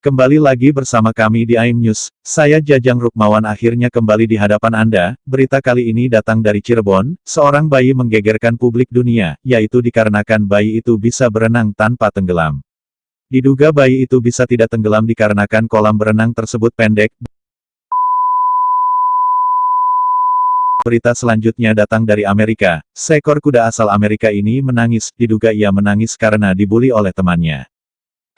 Kembali lagi bersama kami di AIM News, saya Jajang Rukmawan akhirnya kembali di hadapan Anda, berita kali ini datang dari Cirebon, seorang bayi menggegerkan publik dunia, yaitu dikarenakan bayi itu bisa berenang tanpa tenggelam. Diduga bayi itu bisa tidak tenggelam dikarenakan kolam berenang tersebut pendek. Berita selanjutnya datang dari Amerika, seekor kuda asal Amerika ini menangis, diduga ia menangis karena dibully oleh temannya.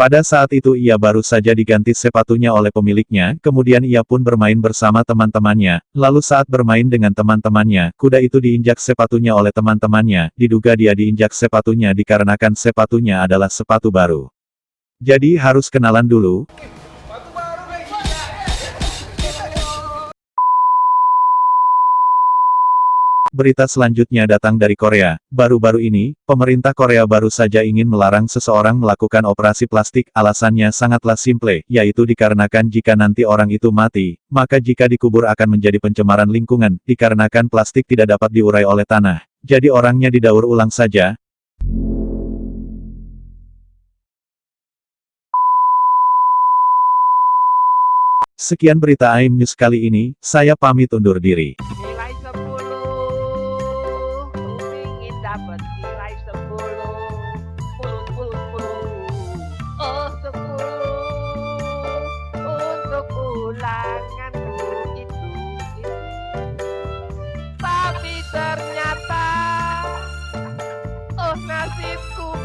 Pada saat itu ia baru saja diganti sepatunya oleh pemiliknya, kemudian ia pun bermain bersama teman-temannya, lalu saat bermain dengan teman-temannya, kuda itu diinjak sepatunya oleh teman-temannya, diduga dia diinjak sepatunya dikarenakan sepatunya adalah sepatu baru. Jadi harus kenalan dulu, Berita selanjutnya datang dari Korea. Baru-baru ini, pemerintah Korea baru saja ingin melarang seseorang melakukan operasi plastik. Alasannya sangatlah simple, yaitu dikarenakan jika nanti orang itu mati, maka jika dikubur akan menjadi pencemaran lingkungan, dikarenakan plastik tidak dapat diurai oleh tanah. Jadi orangnya didaur ulang saja, Sekian berita AIM News kali ini, saya pamit undur diri. Francisco.